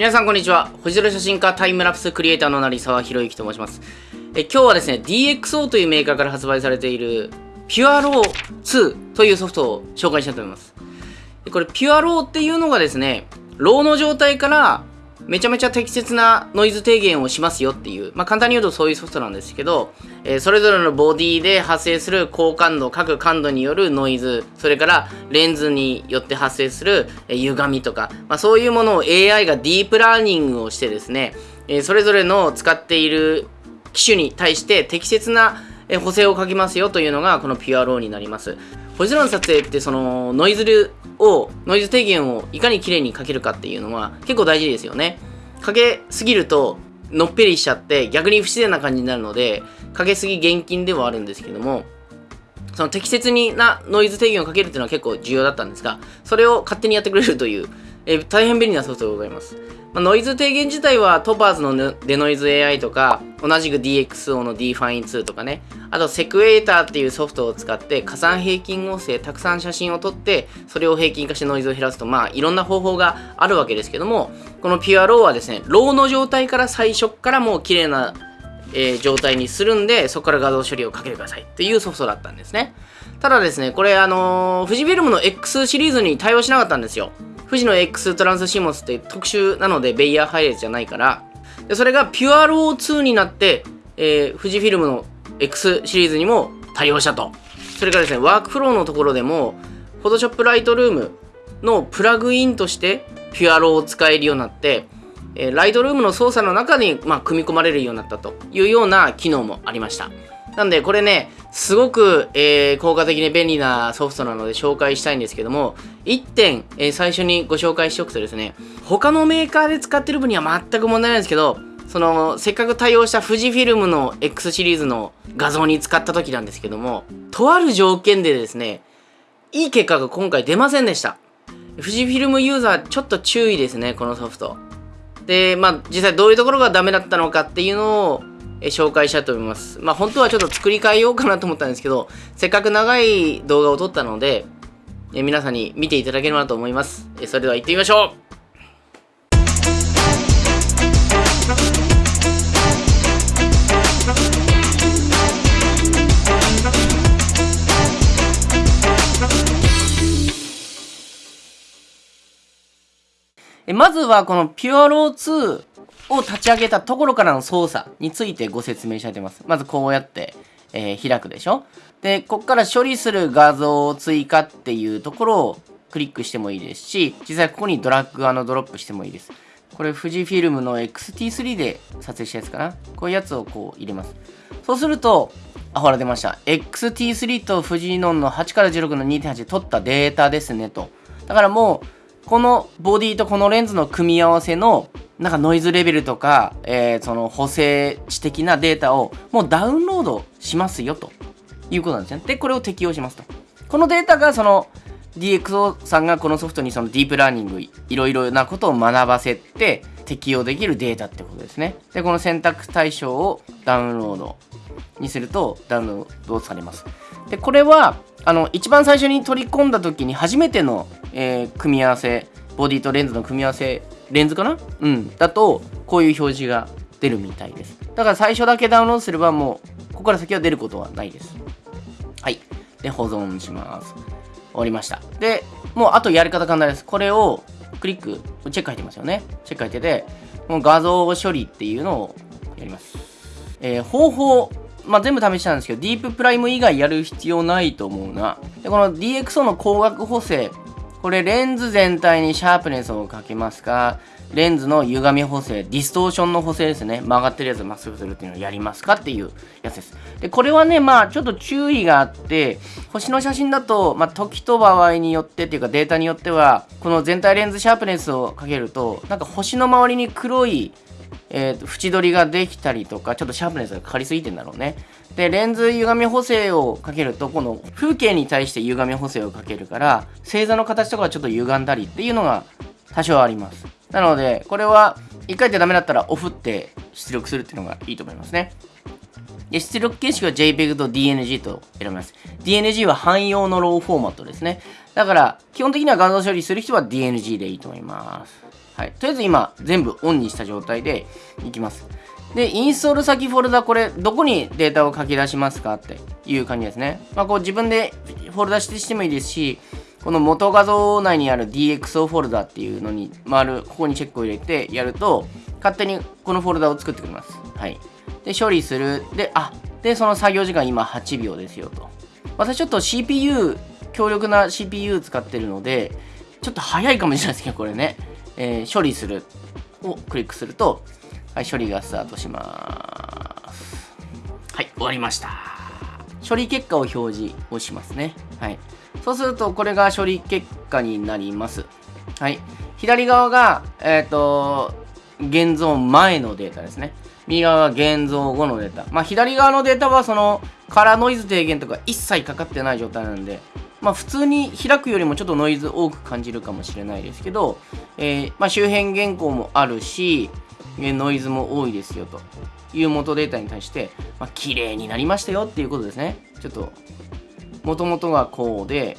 皆さんこんにちは。星空写真家タイムラプスクリエイターの成沢博之と申します。え今日はですね DXO というメーカーから発売されている PureRAW2 というソフトを紹介したいと思います。これ PureRAW っていうのがですね RAW の状態からめちゃめちゃ適切なノイズ低減をしますよっていう、まあ、簡単に言うとそういうソフトなんですけど、えー、それぞれのボディで発生する高感度、各感度によるノイズ、それからレンズによって発生する、えー、歪みとか、まあ、そういうものを AI がディープラーニングをしてですね、えー、それぞれの使っている機種に対して適切な補正をかけますよというのがこの PureRAW になります。星空の撮影ってそのノイズを、ノイズ低減をいかに綺麗にかけるかっていうのは結構大事ですよね。かけすぎるとのっぺりしちゃって逆に不自然な感じになるのでかけすぎ厳禁ではあるんですけどもその適切になノイズ低減をかけるっていうのは結構重要だったんですがそれを勝手にやってくれるという、えー、大変便利なソフトでございますまあ、ノイズ低減自体はトパーズのデノイズ AI とか同じく DXO の Dfine2 とかねあと Sequator っていうソフトを使って加算平均合成たくさん写真を撮ってそれを平均化してノイズを減らすとまあいろんな方法があるわけですけどもこの PureRAW はですね RAW の状態から最初からもう綺麗なえー、状態にするんで、そこから画像処理をかけてくださいっていうソフトだったんですね。ただですね、これあのー、富士フィルムの X シリーズに対応しなかったんですよ。富士の X トランスシモスって特殊なのでベイヤー配列じゃないからでそれが PureRO2 になって、えー、富士フィルムの X シリーズにも対応したとそれからですねワークフローのところでも Photoshop Lightroom のプラグインとして PureRO を使えるようになってえー、ライトルームの操作の中に、まあ、組み込まれるようになったというような機能もありました。なんでこれね、すごく、えー、効果的に便利なソフトなので紹介したいんですけども、1点、えー、最初にご紹介しておくとですね、他のメーカーで使ってる分には全く問題ないんですけど、その、せっかく対応した富士フィルムの X シリーズの画像に使った時なんですけども、とある条件でですね、いい結果が今回出ませんでした。富士フィルムユーザーちょっと注意ですね、このソフト。で、まあ実際どういうところがダメだったのかっていうのを紹介したいと思います。まあ本当はちょっと作り変えようかなと思ったんですけど、せっかく長い動画を撮ったので、え皆さんに見ていただければと思います。えそれでは行ってみましょうまずはこの PureRAW2 を立ち上げたところからの操作についてご説明したいと思います。まずこうやって、えー、開くでしょで、ここから処理する画像を追加っていうところをクリックしてもいいですし、実際ここにドラッグドロップしてもいいです。これ富士フィルムの XT3 で撮影したやつかなこういうやつをこう入れます。そうすると、あ、ほら出ました。XT3 と富士ノンの8から16の2.8で撮ったデータですねと。だからもう、このボディとこのレンズの組み合わせのなんかノイズレベルとか、えー、その補正値的なデータをもうダウンロードしますよということなんですね。で、これを適用しますと。このデータがその DXO さんがこのソフトにそのディープラーニングいろいろなことを学ばせて適用できるデータってことですね。で、この選択対象をダウンロードにするとダウンロードされます。で、これはあの一番最初に取り込んだ時に初めての、えー、組み合わせボディとレンズの組み合わせレンズかな？うん。だとこういう表示が出るみたいです。だから最初だけダウンロードすればもうここから先は出ることはないです。はい。で保存します。終わりました。でもうあとやり方簡単です。これをクリックチェック入ってますよね。チェック入っててもう画像処理っていうのをやります。えー、方法まあ、全部試したんですけど、ディーププライム以外やる必要ないと思うな。で、この DXO の光学補正、これレンズ全体にシャープネスをかけますか？レンズの歪み補正、ディストーションの補正ですね。曲がってるやつをまっすぐするっていうのをやりますかっていうやつです。で、これはね、まあちょっと注意があって、星の写真だと、まあ時と場合によってっていうかデータによっては、この全体レンズシャープネスをかけると、なんか星の周りに黒いえーと、縁取りができたりとか、ちょっとシャープネスがかかりすぎてんだろうね。で、レンズ歪み補正をかけると、この風景に対して歪み補正をかけるから、星座の形とかはちょっと歪んだりっていうのが多少あります。なので、これは1回でダメだったらオフって出力するっていうのがいいと思いますね。で出力形式は JPEG と DNG と選びます。DNG は汎用のローフォーマットですね。だから、基本的には画像処理する人は DNG でいいと思います。はい。とりあえず今、全部オンにした状態でいきます。で、インストール先フォルダ、これ、どこにデータを書き出しますかっていう感じですね。まあ、こう自分でフォルダ指定してもいいですし、この元画像内にある DXO フォルダっていうのに回る、ここにチェックを入れてやると、勝手にこのフォルダを作ってくれます。はい。で、処理する。で、あ、で、その作業時間今8秒ですよと。私ちょっと CPU、強力な CPU 使ってるので、ちょっと早いかもしれないですけど、これね。えー、処理するをクリックすると、はい、処理がスタートします。はい、終わりました。処理結果を表示をしますね。はい。そうすると、これが処理結果になります。はい。左側が、えっ、ー、と、現像前のデータですね。右側が現像後のデータ。まあ、左側のデータは、その、カラーノイズ低減とか一切かかってない状態なんで、まあ、普通に開くよりもちょっとノイズ多く感じるかもしれないですけど、えー、まあ、周辺原稿もあるし、えノイズも多いですよという元データに対して、まあ、綺麗になりましたよっていうことですね。ちょっともともとがこうで、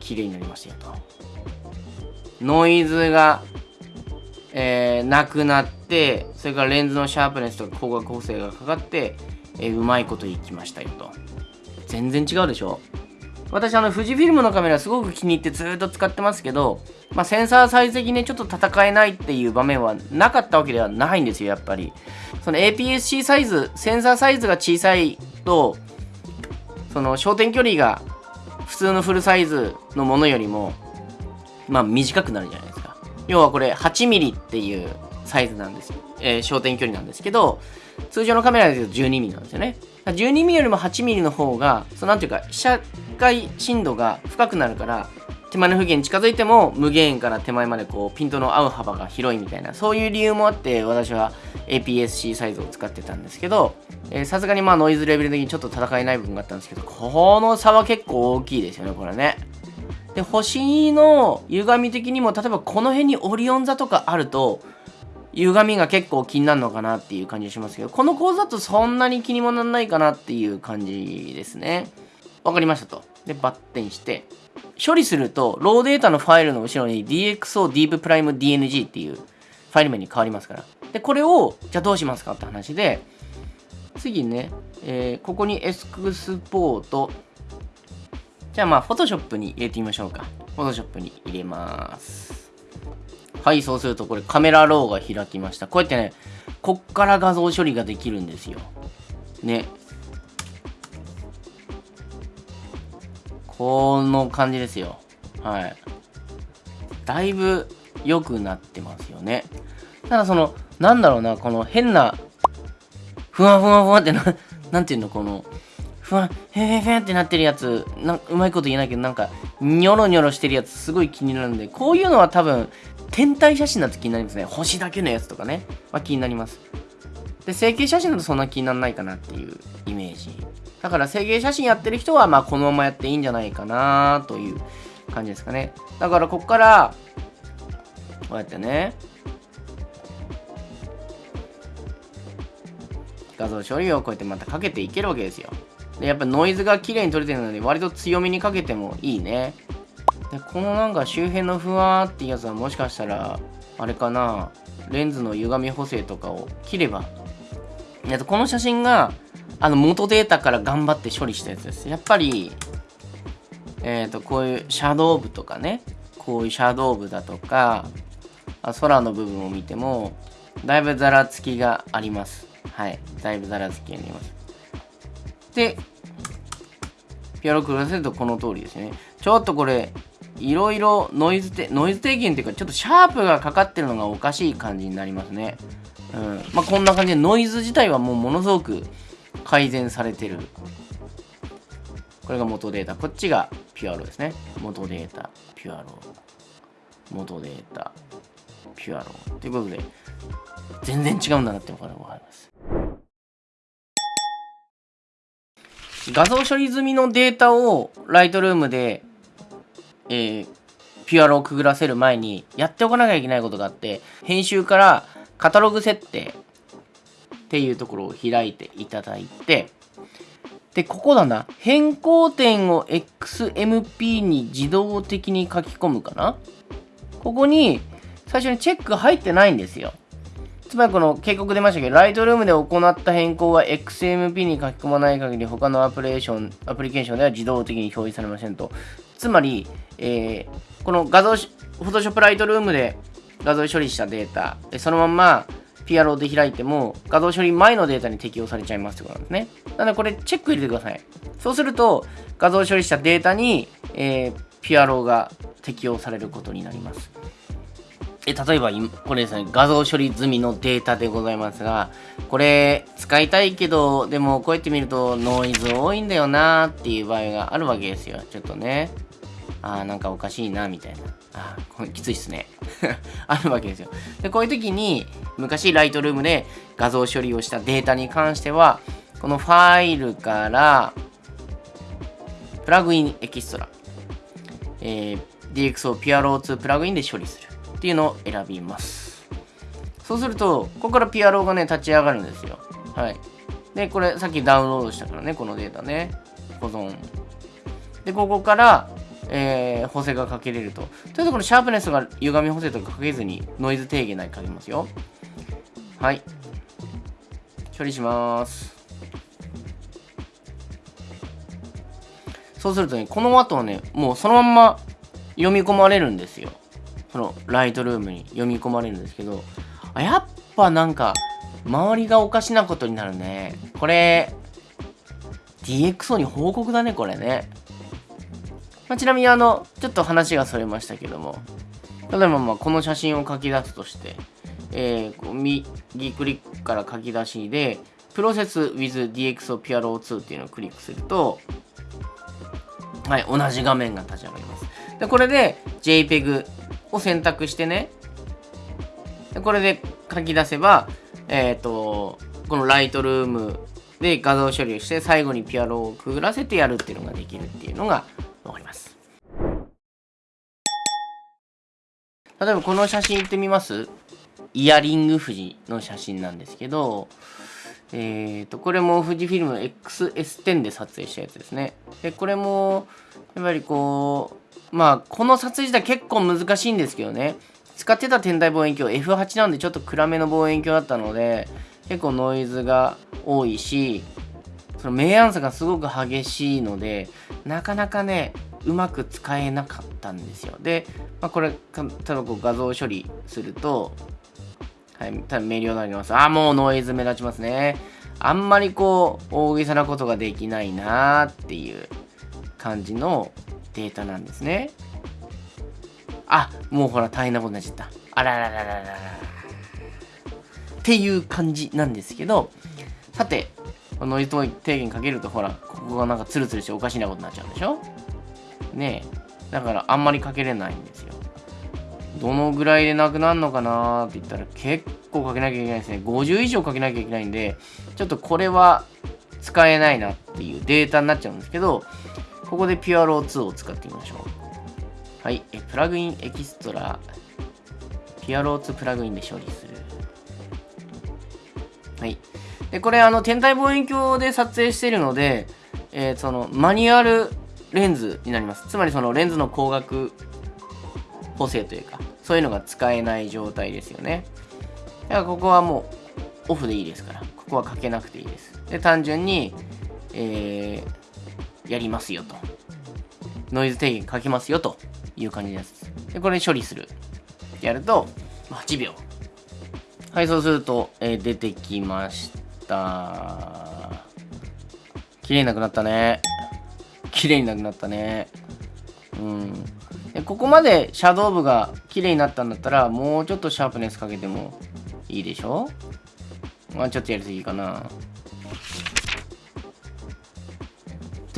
綺麗になりましたよと。ノイズが、えー、なくなって、それからレンズのシャープネスとか光学補正がかかって、えー、うまいこといきましたよと。全然違うでしょ。私あの富士フィルムのカメラすごく気に入ってずっと使ってますけど、まあ、センサーサイズ的にちょっと戦えないっていう場面はなかったわけではないんですよやっぱり。その APS-C サイズセンサーサイズが小さいとその焦点距離が普通のフルサイズのものよりもまあ短くなるじゃない要はこれ 8mm っていうサイズなんですよ、えー、焦点距離なんですけど通常のカメラで言うと 12mm なんですよね。12mm よりも 8mm の方がそのなんていうか被写界深度が深くなるから手前の不限に近づいても無限から手前までこうピントの合う幅が広いみたいなそういう理由もあって私は APS-C サイズを使ってたんですけどさすがにまあノイズレベル的にちょっと戦えない部分があったんですけどこの差は結構大きいですよねこれね。で星の歪み的にも例えばこの辺にオリオン座とかあると歪みが結構気になるのかなっていう感じしますけどこの構図だとそんなに気にもならないかなっていう感じですねわかりましたとでバッテンして処理すると、ローデータのファイルの後ろに DXO Deep Prime DNG っていうファイル名に変わりますから。で、これを、じゃあどうしますかって話で、次ね、えー、ここにエスクスポート、じゃあまあ、フォトショップに入れてみましょうか。フォトショップに入れます。はい、そうするとこれカメラローが開きました。こうやってね、こっから画像処理ができるんですよ。ね。この感じですよ。はい。だいぶ良くなってますよね。ただその、なんだろうな、この変な、ふわふわふわってな、なんていうの、この、ふわ、へへへってなってるやつな、うまいこと言えないけど、なんか、ニョロニョロしてるやつすごい気になるんで、こういうのは多分、天体写真だと気になりますね。星だけのやつとかね、は気になります。で、成形写真だとそんな気にならないかなっていうイメージだから制限写真やってる人は、まあ、このままやっていいんじゃないかなという感じですかね。だから、ここから、こうやってね、画像処理をこうやってまたかけていけるわけですよ。で、やっぱノイズが綺麗に取れてるので、割と強めにかけてもいいね。で、このなんか周辺のふわーっていうやつはもしかしたら、あれかな、レンズの歪み補正とかを切れば、この写真があの元データから頑張って処理したやつです。やっぱり、えっ、ー、と、こういうシャドウ部とかね、こういうシャドウ部だとか、空の部分を見ても、だいぶざらつきがあります。はい。だいぶざらつきがあります。で、ピアロクラせるとこの通りですね。ちょっとこれ、いろいろノイズて、ノイズ低減っていうか、ちょっとシャープがかかってるのがおかしい感じになりますね。うん。まあ、こんな感じでノイズ自体はもうものすごく改善されてる。これが元データ。こっちがピュアロですね。元データ、ピュアロ。元データ、ピュアロ。ということで、全然違うんだなってわかります。画像処理済みのデータをライトルームで、えー、ピュアロをくぐらせる前にやっておかなきゃいけないことがあって、編集からカタログ設定っていうところを開いていただいて、で、ここだな。変更点を XMP に自動的に書き込むかなここに最初にチェック入ってないんですよ。つまりこの警告出ましたけど、ライトルームで行った変更は XMP に書き込まない限り他のアプリケーションアプリケーションでは自動的に表示されませんと。つまり、えー、この画像、フォトショップライトルームで画像処理したデータ、そのまま PRO で開いても画像処理前のデータに適用されちゃいますってことなんですね。なのでこれチェック入れてください。そうすると画像処理したデータに、えー、PRO が適用されることになります。え例えば、これですね、画像処理済みのデータでございますが、これ、使いたいけど、でも、こうやって見ると、ノイズ多いんだよなーっていう場合があるわけですよ。ちょっとね。あー、なんかおかしいな、みたいな。あー、これきついっすね。あるわけですよ。で、こういう時に、昔、ライトルームで画像処理をしたデータに関しては、このファイルから、プラグインエキストラ、えー、DXO PRO2 プラグインで処理する。っていうのを選びます。そうすると、ここから PRO がね、立ち上がるんですよ。はい。で、これさっきダウンロードしたからね、このデータね。保存。で、ここから、えー、補正がかけれると。というと、このシャープネスが歪み補正とかかけずに、ノイズ低減内かけますよ。はい。処理します。そうするとね、この後はね、もうそのまんま読み込まれるんですよ。そのライトルームに読み込まれるんですけど、あやっぱなんか、周りがおかしなことになるね。これ、DXO に報告だね、これね。まあ、ちなみにあの、ちょっと話がそれましたけども、例えばまあこの写真を書き出すとして、えー、右クリックから書き出しで、プロセス with DXO PRO2 っていうのをクリックすると、はい、同じ画面が立ち上がります。で、これで JPEG を選択してね、これで書き出せば、えっ、ー、と、このライトルームで画像処理をして最後にピアノをくぐらせてやるっていうのができるっていうのがわかります。例えばこの写真いってみます？イヤリング富士の写真なんですけど、えっ、ー、と、これも富士フィルム XS10 で撮影したやつですね。で、これも、やっぱりこう、まあ、この撮影自体結構難しいんですけどね。使ってた天体望遠鏡 F8 なんでちょっと暗めの望遠鏡だったので、結構ノイズが多いし、その明暗差がすごく激しいので、なかなかね、うまく使えなかったんですよ。で、まあ、これ、例えばこう画像処理すると、はい、多分明瞭になります。ああ、もうノイズ目立ちますね。あんまりこう、大げさなことができないなーっていう感じのデータなんですね。あ、もうほら大変なことになっちゃった。あらららららら。っていう感じなんですけど、さてこの、ノイズ低減かけるとほら、ここがなんかツルツルしておかしなことになっちゃうでしょ？ねえ。だからあんまりかけれないんですよ。どのぐらいでなくなるのかなって言ったら結構かけなきゃいけないですね。50以上かけなきゃいけないんで、ちょっとこれは使えないなっていうデータになっちゃうんですけど、ここで PRO2 を使ってみましょう。はい。えプラグインエキストラ、PRO2 プラグインで処理する。はい。で、これ、あの、天体望遠鏡で撮影しているので、えー、その、マニュアルレンズになります。つまり、その、レンズの光学補正というか、そういうのが使えない状態ですよね。だから、ここはもう、オフでいいですから、ここはかけなくていいです。で、単純に、えー、やりますよと。ノイズ低減かけますよという感じです。で、これ処理する。やると、8秒。はい、そうすると、えー、出てきました。綺麗になくなったね。綺麗になくなったね。うん。でここまでシャドウ部が綺麗になったんだったら、もうちょっとシャープネスかけてもいいでしょ？まあちょっとやりすぎかな。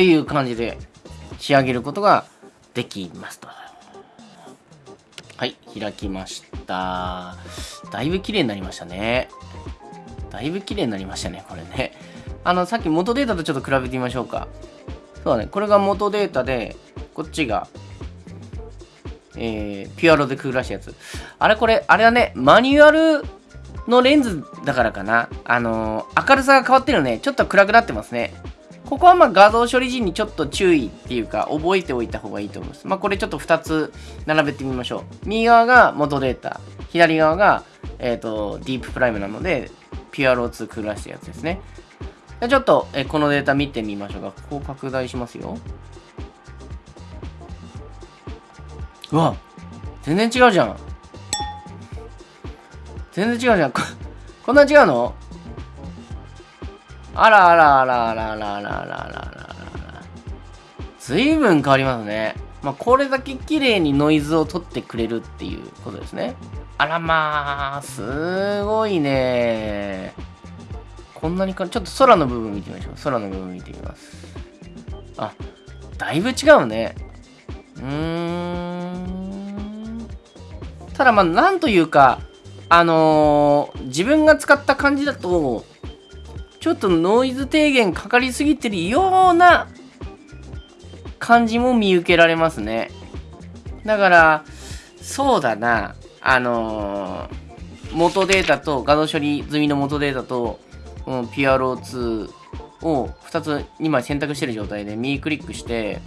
っていう感じで仕上げることができますと。はい、開きました。だいぶ綺麗になりましたね。だいぶ綺麗になりましたね、これね。あの、さっき元データとちょっと比べてみましょうか。そうだね、これが元データで、こっちが、えー、ピュアロでくぐらしたやつ。あれこれ、あれだね、マニュアルのレンズだからかな。あのー、明るさが変わってるね。ちょっと暗くなってますね。ここはまあ画像処理時にちょっと注意っていうか覚えておいた方がいいと思います。まあこれちょっと2つ並べてみましょう。右側が元データ、左側が、えっ、ー、とディーププライムなので PRO2 クラしたやつですね。じゃちょっと、えこのデータ見てみましょうか。ここ拡大しますよ。うわ全然違うじゃん。全然違うじゃん。こんな違うの？あらあらあらあらあらあらあらあらあらあら。随分変わりますね。まあ、これだけ綺麗にノイズを取ってくれるっていうことですね。あらまあ、すごいね。こんなにか、ちょっと空の部分見てみましょう。空の部分見てみます。あ、だいぶ違うね。うーん。ただまあ、なんというか、あのー、自分が使った感じだと、ちょっとノイズ低減かかりすぎてるような感じも見受けられますね。だから、そうだな、あのー、元データと、画像処理済みの元データと、この PRO2 を2つ、2枚選択してる状態で右クリックして、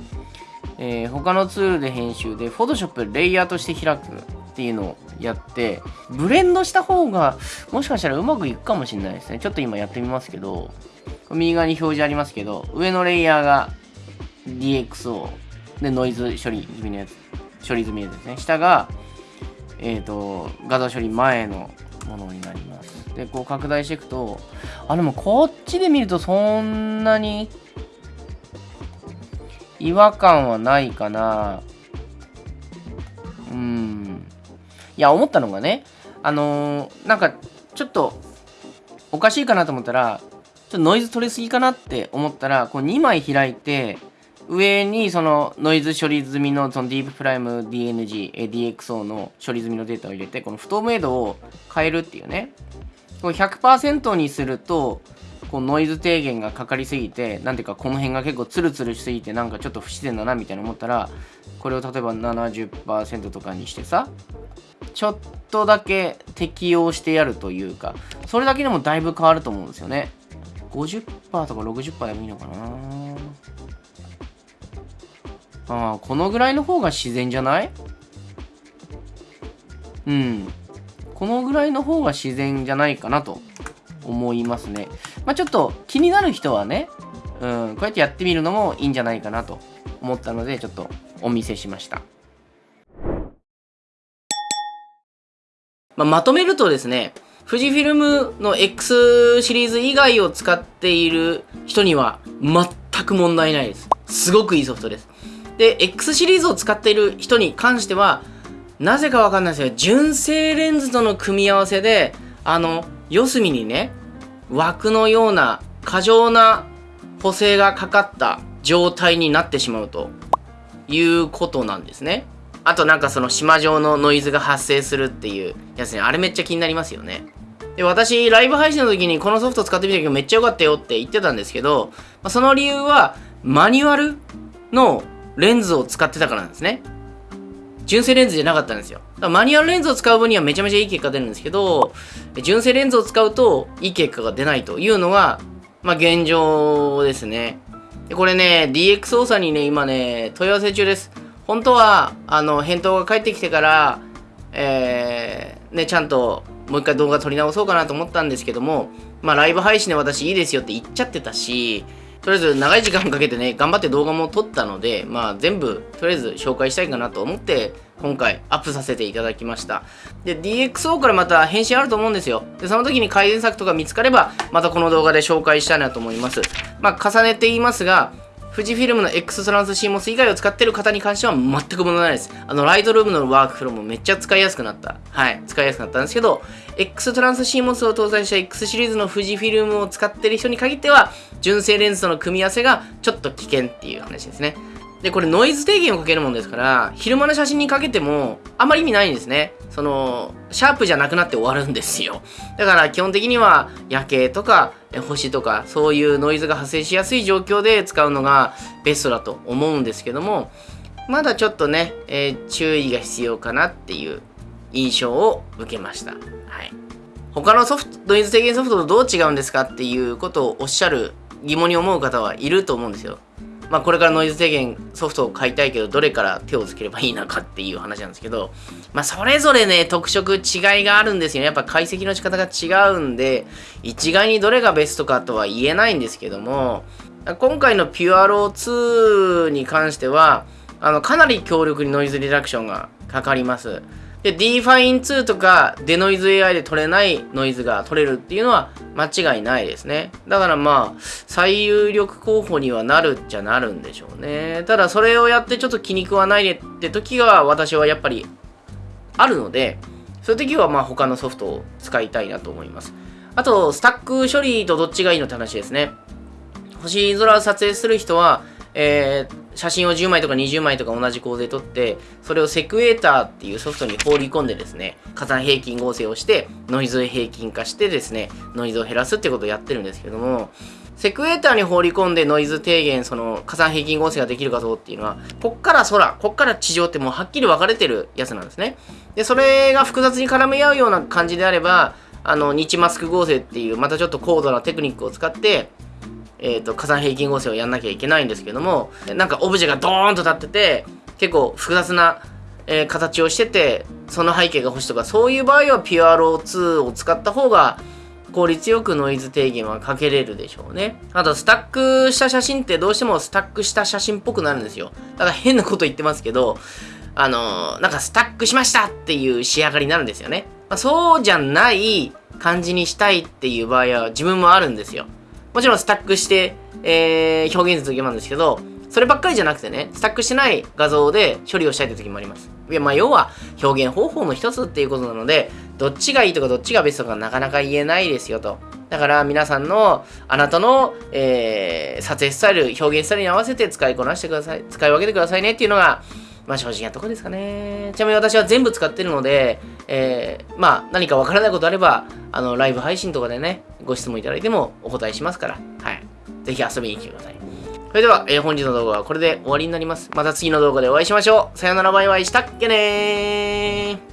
えー、他のツールで編集で、Photoshop レイヤーとして開くっていうのをやって、ブレンドした方が、もしかしたらうまくいくかもしれないですね。ちょっと今やってみますけど、右側に表示ありますけど、上のレイヤーが DXO でノイズ処理済みのやつ、処理済みのやつですね。下が、えっ、ー、と、画像処理前のものになります。で、こう拡大していくと、あ、でもこっちで見るとそんなに違和感はないかな。うん。いや、思ったのがね、あのー、なんか、ちょっと、おかしいかなと思ったら、ちょっとノイズ取りすぎかなって思ったら、こう2枚開いて、上にそのノイズ処理済みのそのディーププライム DNG、DXO の処理済みのデータを入れて、この不透明度を変えるっていうね。これ100%にすると、こうノイズ低減がかかりすぎて、なんていうかこの辺が結構ツルツルしすぎてなんかちょっと不自然だなみたいな思ったら、これを例えば70%とかにしてさ、ちょっとだけ適用してやるというか、それだけでもだいぶ変わると思うんですよね。50%とか60%でもいいのかなああ、このぐらいの方が自然じゃない？うん。このぐらいの方が自然じゃないかなと思いますね。まあ、ちょっと気になる人はね、うん、こうやってやってみるのもいいんじゃないかなと思ったので、ちょっとお見せしました。まあ、まとめるとですね、富士フィルムの X シリーズ以外を使っている人には全く問題ないです。すごくいいソフトです。で、X シリーズを使っている人に関しては、なぜかわかんないですけど、純正レンズとの組み合わせで、あの、四隅にね、枠のような過剰な補正がかかった状態になってしまうということなんですね。あとなんかその島状のノイズが発生するっていうやつね、あれめっちゃ気になりますよね。で、私、ライブ配信の時にこのソフト使ってみたけどめっちゃ良かったよって言ってたんですけど、まあ、その理由はマニュアルのレンズを使ってたからなんですね。純正レンズじゃなかったんですよ。だからマニュアルレンズを使う分にはめちゃめちゃいい結果出るんですけど、純正レンズを使うといい結果が出ないというのが、まあ現状ですね。でこれね、DX 操作にね、今ね、問い合わせ中です。本当は、あの、返答が返ってきてから、えー、ね、ちゃんともう一回動画撮り直そうかなと思ったんですけども、まあライブ配信で私いいですよって言っちゃってたし、とりあえず長い時間かけてね、頑張って動画も撮ったので、まあ全部、とりあえず紹介したいかなと思って、今回アップさせていただきました。で、DXO からまた返信あると思うんですよ。で、その時に改善策とか見つかれば、またこの動画で紹介したいなと思います。まあ、重ねて言いますが、富士フィルムの X トランス CMOS 以外を使ってる方に関しては全く問題ないです。あの、ライトルームのワークフローもめっちゃ使いやすくなった。はい、使いやすくなったんですけど、X トランス CMOS を搭載した X シリーズの富士フィルムを使ってる人に限っては、純正レンズとの組み合わせがちょっと危険っていう話ですね。で、これノイズ低減をかけるもんですから、昼間の写真にかけてもあんまり意味ないんですね。その、シャープじゃなくなって終わるんですよ。だから基本的には夜景とか星とかそういうノイズが発生しやすい状況で使うのがベストだと思うんですけども、まだちょっとね、えー、注意が必要かなっていう印象を受けました。はい。他のソフト、ノイズ低減ソフトとどう違うんですかっていうことをおっしゃる疑問に思う方はいると思うんですよ。まあ、これからノイズ低減ソフトを買いたいけど、どれから手をつければいいのかっていう話なんですけど、まあ、それぞれね、特色違いがあるんですよね。やっぱ解析の仕方が違うんで、一概にどれがベストかとは言えないんですけども、今回の PureRO2 に関しては、あの、かなり強力にノイズリダクションがかかります。で、DFINE2 とかデノイズ AI で取れないノイズが取れるっていうのは間違いないですね。だからまあ、最有力候補にはなるっちゃなるんでしょうね。ただそれをやってちょっと気に食わないでって時が私はやっぱりあるので、そういう時はまあ他のソフトを使いたいなと思います。あと、スタック処理とどっちがいいのって話ですね。星空撮影する人は、えー、写真を10枚とか20枚とか同じ構図で撮って、それをセクエーターっていうソフトに放り込んでですね、火山平均合成をして、ノイズを平均化してですね、ノイズを減らすってことをやってるんですけども、セクエーターに放り込んでノイズ低減、その火山平均合成ができるかどうっていうのは、こっから空、こっから地上ってもうはっきり分かれてるやつなんですね。で、それが複雑に絡み合うような感じであれば、あの、日マスク合成っていう、またちょっと高度なテクニックを使って、え、ー、と、火山平均合成をやんなきゃいけないんですけども、なんかオブジェがドーンと立ってて、結構複雑な、えー、形をしてて、その背景が欲しいとか、そういう場合は PRO2 を使った方が、効率よくノイズ低減はかけれるでしょうね。あと、スタックした写真ってどうしてもスタックした写真っぽくなるんですよ。だから変なこと言ってますけど、あのー、なんかスタックしましたっていう仕上がりになるんですよね。まあ、そうじゃない感じにしたいっていう場合は自分もあるんですよ。もちろんスタックして、えー、表現する時もあるんですけど、そればっかりじゃなくてね、スタックしてない画像で処理をしたいという時もあります。いや、まあ、要は表現方法の一つっていうことなので、どっちがいいとかどっちがベストかなかなか言えないですよと。だから皆さんの、あなたの、えー、撮影スタイル、表現スタイルに合わせて使いこなしてください。使い分けてくださいねっていうのが、まあ正直なとこですかね。ちなみに私は全部使ってるので、えー、まあ何かわからないことあれば、あの、ライブ配信とかでね、ご質問いただいてもお答えしますから、はい。ぜひ遊びに来てください。それでは、えー、本日の動画はこれで終わりになります。また次の動画でお会いしましょう。さよならバイバイしたっけねー。